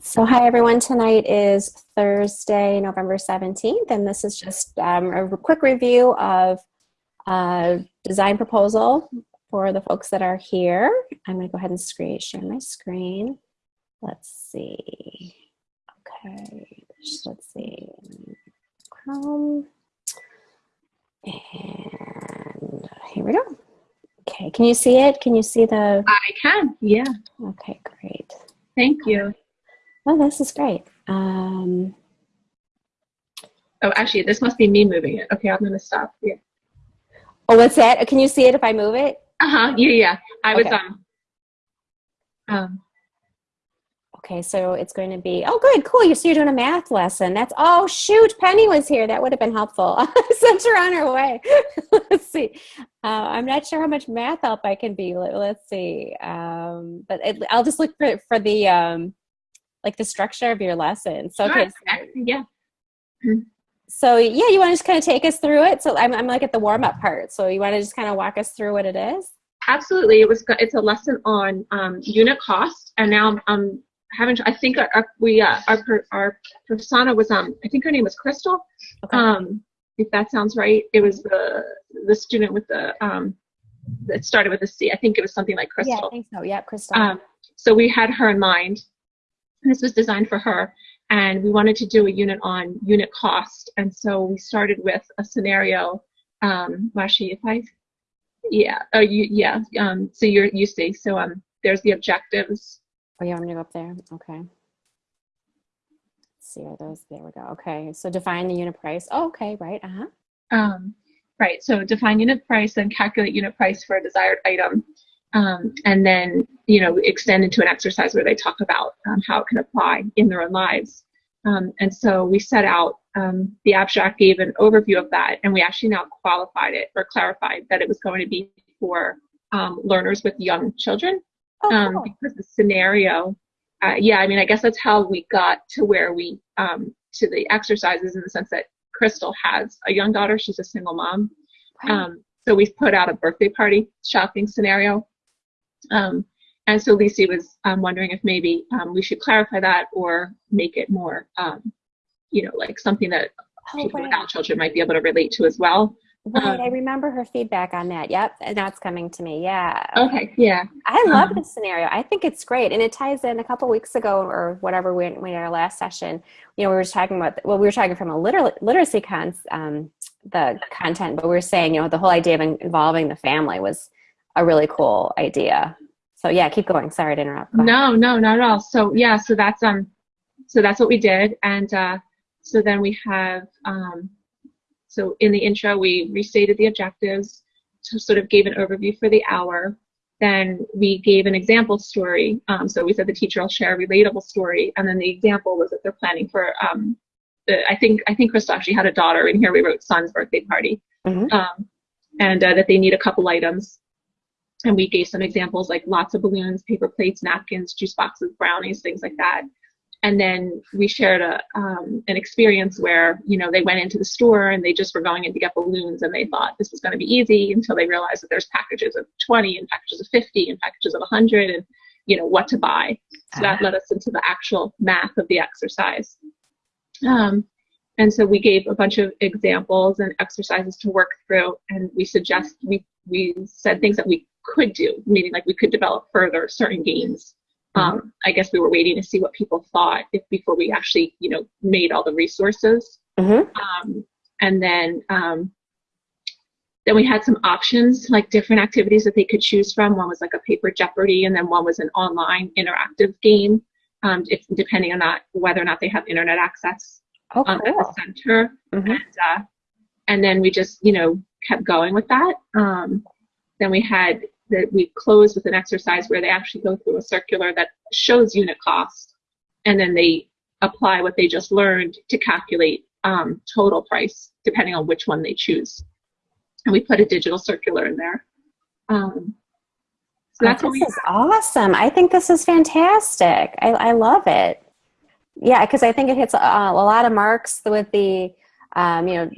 So hi everyone, tonight is Thursday, November 17th, and this is just um, a quick review of a design proposal for the folks that are here. I'm gonna go ahead and screen, share my screen. Let's see, okay, let's see, Chrome, and here we go. Okay, can you see it? Can you see the? I can, yeah. Okay, great. Thank you. Oh, this is great. Um, Oh, actually, this must be me moving it. Okay, I'm gonna stop. Yeah. oh, what's that? Can you see it if I move it? Uh huh. Yeah, yeah. I was Okay. um. Um. Okay, so it's going to be, oh, good, cool. You, so you're doing a math lesson. That's, oh, shoot, Penny was here. That would have been helpful. Sent her on her way. let's see. Uh, I'm not sure how much math help I can be. Let, let's see. Um, but it, I'll just look for, for the, um, like the structure of your lesson. So, okay. sure. Yeah. So yeah, you want to just kind of take us through it. So I'm, I'm like at the warm up part. So you want to just kind of walk us through what it is? Absolutely. It was. It's a lesson on um, unit cost, and now I'm, I'm having. I think our, our we uh, our our persona was um. I think her name was Crystal. Okay. Um, if that sounds right, it was the the student with the um. It started with a C. I think it was something like Crystal. yeah, I think so. Yeah, Crystal. Um, so we had her in mind. This was designed for her, and we wanted to do a unit on unit cost. And so we started with a scenario. Um, Mashi, if I, yeah, oh, you, yeah. Um, so you're you see. So um, there's the objectives. Oh, yeah, I'm gonna go up there. Okay. Let's see are those? There we go. Okay, so define the unit price. Oh, okay, right. Uh huh. Um, right. So define unit price, then calculate unit price for a desired item. Um, and then, you know, extend into an exercise where they talk about um, how it can apply in their own lives. Um, and so we set out, um, the abstract gave an overview of that, and we actually now qualified it or clarified that it was going to be for um, learners with young children Oh, um, cool. because the scenario, uh, yeah, I mean, I guess that's how we got to where we, um, to the exercises in the sense that Crystal has a young daughter, she's a single mom. Right. Um, so we've put out a birthday party shopping scenario. Um, and so Lisi was um, wondering if maybe um, we should clarify that or make it more, um, you know, like something that oh, people right. without children might be able to relate to as well. Right, I um, remember her feedback on that. Yep, and now it's coming to me. Yeah. Okay, yeah. I love Um, this scenario. I think it's great, and it ties in. A couple weeks ago, or whatever, we we had our last session. You know, we were talking about well, we were talking from a liter- literacy cons, um, the content, but we were saying, you know, the whole idea of in- involving the family was a really cool idea. So yeah, keep going. Sorry to interrupt. No, no, not at all. So yeah, so that's um, so that's what we did, and uh, so then we have um, so in the intro we restated the objectives, to sort of gave an overview for the hour. Then we gave an example story. Um, so we said the teacher will share a relatable story, and then the example was that they're planning for um, the, I think I think Crystal actually had a daughter, and here we wrote son's birthday party Mhm. um, and uh, that they need a couple items. And we gave some examples like lots of balloons, paper plates, napkins, juice boxes, brownies, things like that. And then we shared a um, an experience where you know they went into the store and they just were going in to get balloons and they thought this was going to be easy until they realized that there's packages of 20 and packages of 50 and packages of 100 and you know what to buy. So that led us into the actual math of the exercise. Um, and so we gave a bunch of examples and exercises to work through, and we suggest we we said things that we could do, meaning like we could develop further certain games. Um, I guess we were waiting to see what people thought if before we actually, you know, made all the resources. Mhm. Um, and then um, then we had some options, like different activities that they could choose from. One was like a paper Jeopardy, and then one was an online interactive game, um, if, depending on that whether or not they have internet access Oh, um, at the cool. center. Mhm. And, uh, and then we just, you know, kept going with that. Um, then we had that we close with an exercise where they actually go through a circular that shows unit cost, and then they apply what they just learned to calculate um, total price, depending on which one they choose. And we put a digital circular in there. Um, so that's oh, this is awesome. I think this is fantastic. I, I love it. Yeah, because I think it hits a, a lot of marks with the, um, you know,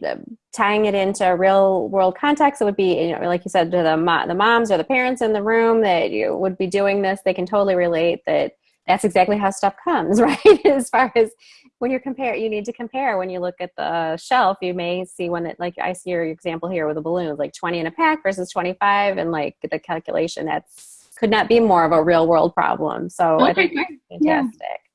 tying it into a real world context. It would be, you know, like you said, to the mo- the moms or the parents in the room that you would be doing this. They can totally relate that that's exactly how stuff comes, right? as far as when you compare, you need to compare. When you look at the shelf, you may see when it, like I see your example here with the balloons, like 20 in a pack versus 25, and like the calculation that's could not be more of a real world problem. So Okay, I think fantastic.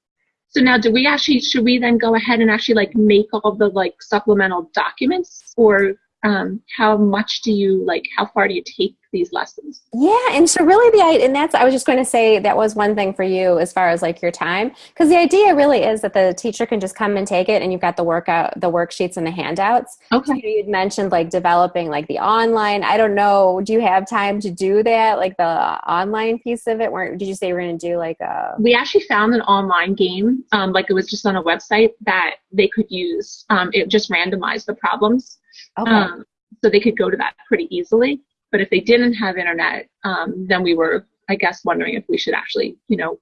So now, do we actually should we then go ahead and actually like make all the like supplemental documents, or um, how much do you like? How far do you take these lessons? Yeah, and so really the and that's I was just going to say that was one thing for you as far as like your time because the idea really is that the teacher can just come and take it and you've got the workout the worksheets and the handouts. So Okay. you'd mentioned like developing like the online. I don't know. Do you have time to do that? Like the online piece of it? Where did you say you were going to do like a? We actually found an online game, um, like it was just on a website that they could use. Um, it just randomized the problems, Okay. um, so they could go to that pretty easily. But if they didn't have internet, um, then we were, I guess, wondering if we should actually, you know,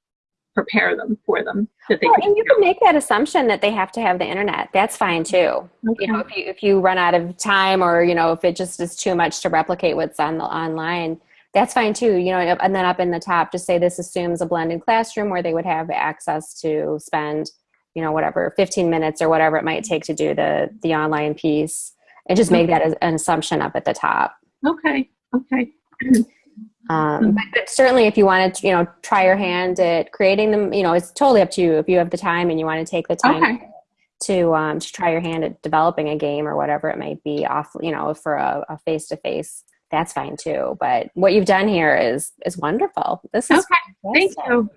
prepare them for them that they Well, and you can make that assumption that they have to have the internet. That's fine too. Okay. You know, if you if you run out of time, or you know, if it just is too much to replicate what's on the online, that's fine too. You know, and then up in the top, just say this assumes a blended classroom where they would have access to spend, you know, whatever, fifteen minutes or whatever it might take to do the the online piece, and just make that as an assumption up at the top. Okay. Okay. Um, but, but certainly, if you wanted to, you know, try your hand at creating them, you know, it's totally up to you. If you have the time and you want to take the time Okay. to um, to try your hand at developing a game or whatever it might be, off, you know, for a face to face, that's fine too. But what you've done here is is wonderful. This is Okay. Thank you.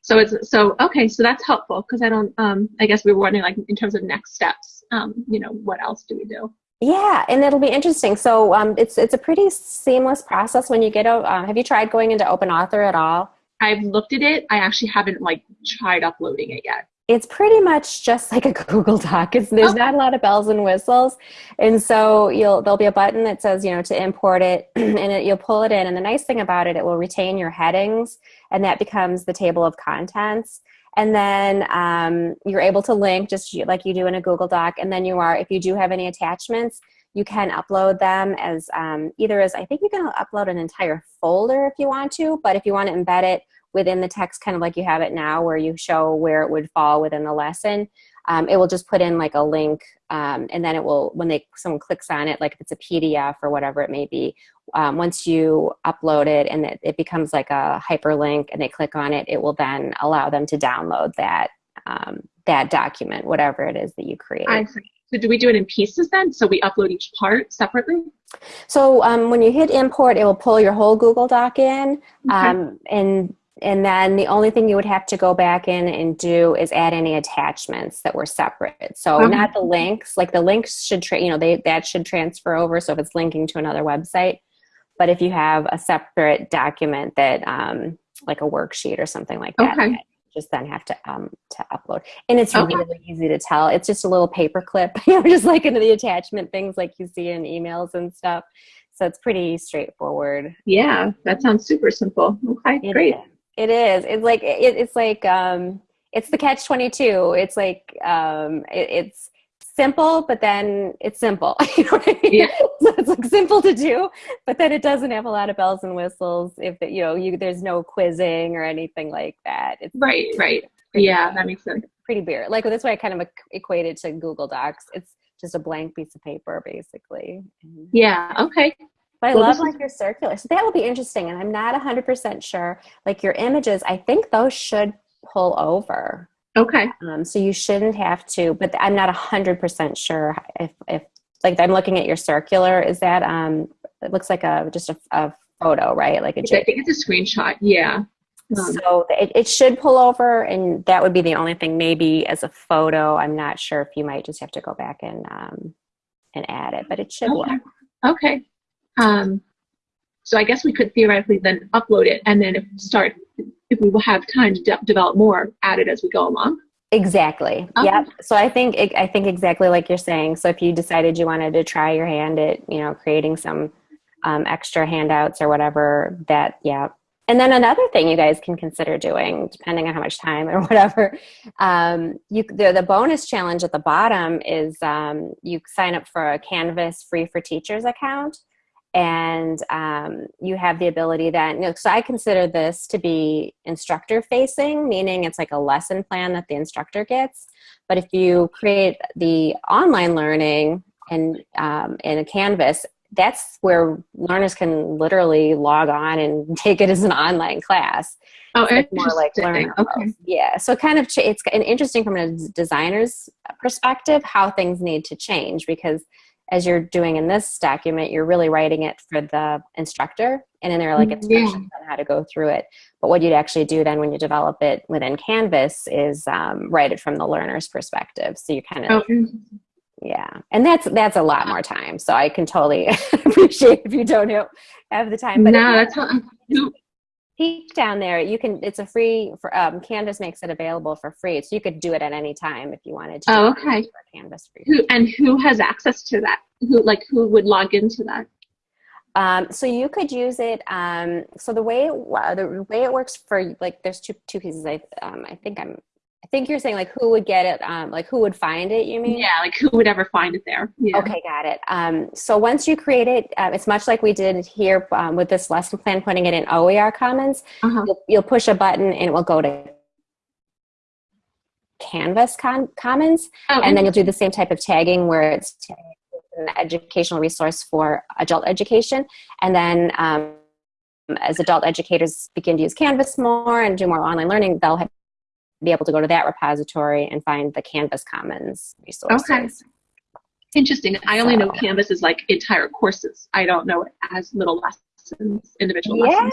So it's so okay. So that's helpful because I don't. Um, I guess we were wondering like in terms of next steps. Um, you know, what else do we do? Yeah, and it'll be interesting. So um, it's it's a pretty seamless process when you get. a- Um, have you tried going into Open Author at all? I've looked at it. I actually haven't like tried uploading it yet. it's pretty much just like a Google Doc. It's, there's Okay. not a lot of bells and whistles, and so you'll there'll be a button that says you know to import it, and it, you'll pull it in. And the nice thing about it, it will retain your headings, and that becomes the table of contents. And then um, you're able to link just like you do in a Google Doc. And then you are, if you do have any attachments, you can upload them as um, either as I think you can upload an entire folder if you want to, but if you want to embed it within the text, kind of like you have it now, where you show where it would fall within the lesson, um, it will just put in like a link, um, and then it will when they someone clicks on it, like if it's a PDF or whatever it may be. Um, once you upload it and it, it becomes like a hyperlink, and they click on it, it will then allow them to download that um, that document, whatever it is that you create. So do we do it in pieces then? So we upload each part separately? So um, when you hit import, it will pull your whole Google Doc in, Okay. um, and and then the only thing you would have to go back in and do is add any attachments that were separate. So Okay. not the links. Like the links should, tra- you know, they that should transfer over. So if it's linking to another website, but if you have a separate document that, um, like a worksheet or something like that, Okay. you just then have to um, to upload. And it's Okay. really easy to tell. It's just a little paper clip, you know, just like into the attachment things like you see in emails and stuff. So it's pretty straightforward. Yeah, that sounds super simple. Okay, It great. is. It is. It's like it, it's like um, it's the catch twenty two. It's like um, it, it's simple, but then it's simple. you know what I mean? Yeah. so it's like simple to do, but then it doesn't have a lot of bells and whistles. If it, you know, you there's no quizzing or anything like that. It's Right, right. Yeah, that makes sense. pretty bare. Like that's why I kind of equated to Google Docs. It's just a blank piece of paper, basically. Yeah, okay. But I Well, love like your circular. So that will be interesting. And I'm not 100% sure. Like your images, I think those should pull over. Okay. Um, so you shouldn't have to, but I'm not 100% sure if, if like I'm looking at your circular, is that, um, it looks like a, just a, a photo, right? Like a I think it's a screenshot. Yeah. Um, So it, it should pull over and that would be the only thing maybe as a photo. I'm not sure if you might just have to go back and, um, and add it, but it should work. okay. Um, so I guess we could theoretically then upload it and then if start if we will have time to de- develop more, add it as we go along. Exactly. Okay. Yep. So I think I think exactly like you're saying. So if you decided you wanted to try your hand at you know creating some um, extra handouts or whatever, that yeah. And then another thing you guys can consider doing, depending on how much time or whatever, um, you the, the bonus challenge at the bottom is um, you sign up for a Canvas free for teachers account, and um, you have the ability that you know, so I consider this to be instructor facing, meaning it's like a lesson plan that the instructor gets. But if you create the online learning and um, in a Canvas, that's where learners can literally log on and take it as an online class. Oh, It's like more like learn Okay. yeah so kind of ch- it's an interesting from a designer's perspective how things need to change because as you're doing in this document you're really writing it for the instructor and then there are like Yeah. instructions on how to go through it. But what you'd actually do then when you develop it within canvas is um, write it from the learner's perspective. So you kind of interesting. yeah. And that's that's a lot more time. So i can totally appreciate if you don't have- the time but no, that's not, who, peek down there you can it's a free for um, canvas makes it available for free so you could do it at any time if you wanted to Oh, okay. for canvas free who and who has access to that? Who like who would log into that? um, so you could use it um, so the way it, the way it works for like there's two two pieces i um, i think i'm i think you're saying like who would get it um, like who would find it you mean Yeah, like who would ever find it there? Yeah. Okay, got it. Um, so once you create it, uh, it's much like we did here um, with this lesson plan, putting it in OER Commons. Uh-huh. You'll, you'll push a button and it will go to Canvas con- Commons, Oh, and then you'll do the same type of tagging where it's an educational resource for adult education, and then um, as adult educators begin to use Canvas more and do more online learning, they'll have, be able to go to that repository and find the Canvas Commons resources. Okay. interesting. I only know Canvas is like entire courses. I don't know it as little lessons, individual Yeah. lessons.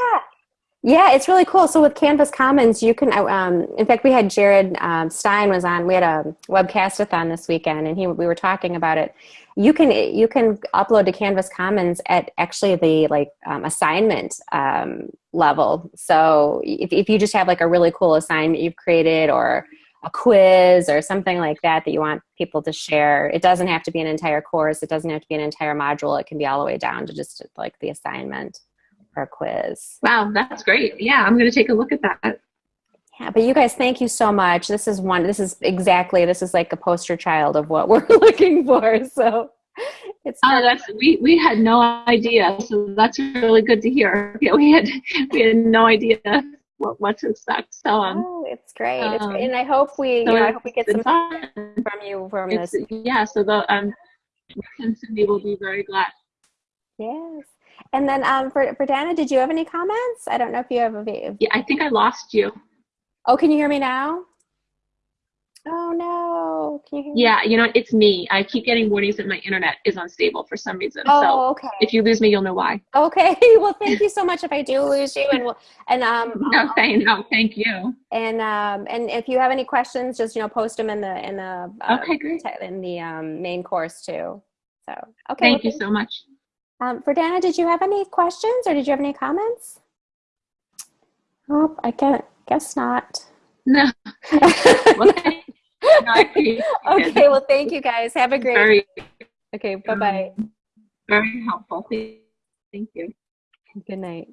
Yeah, it's really cool. So with Canvas Commons, you can. Um, in fact, we had Jared um, Stein was on. We had a webcastathon this weekend, and he we were talking about it. You can you can upload to Canvas Commons at actually the like um, assignment um, level. So if if you just have like a really cool assignment you've created, or a quiz or something like that that you want people to share, it doesn't have to be an entire course. It doesn't have to be an entire module. It can be all the way down to just like the assignment or quiz. Wow, that's great. Yeah, I'm going to take a look at that. Yeah, but you guys, thank you so much. This is one. This is exactly. This is like a poster child of what we're looking for. So it's. Oh, that's we we had no idea. So that's really good to hear. Yeah, we had we had no idea what what to expect. So um, oh, it's great. it's um, great. And I hope we. so you know, I hope we get some fun. from you from It's, this. yeah. So the um, Cindy will be very glad. Yes. And then um, for for Dana, did you have any comments? I don't know if you have a. Yeah, I think I lost you. Oh, can you hear me now? Oh no! Can you hear me? Yeah, you know, it's me. I keep getting warnings that my internet is unstable for some reason. Oh, So okay. if you lose me, you'll know why. Okay. Well, thank you so much. If I do lose you, and we'll, and um, No, thank no, thank you. and um, and if you have any questions, just you know, post them in the in the uh, Okay, great. in the um, main course too. So okay. Thank well, you so much. Um, for Dana, did you have any questions or did you have any comments? Oh, I can't. Guess not. No, well, thank you. No, I appreciate it. okay. Well, thank you guys. Have a great. Very, Okay. Bye bye. very helpful. Thank you. Good night.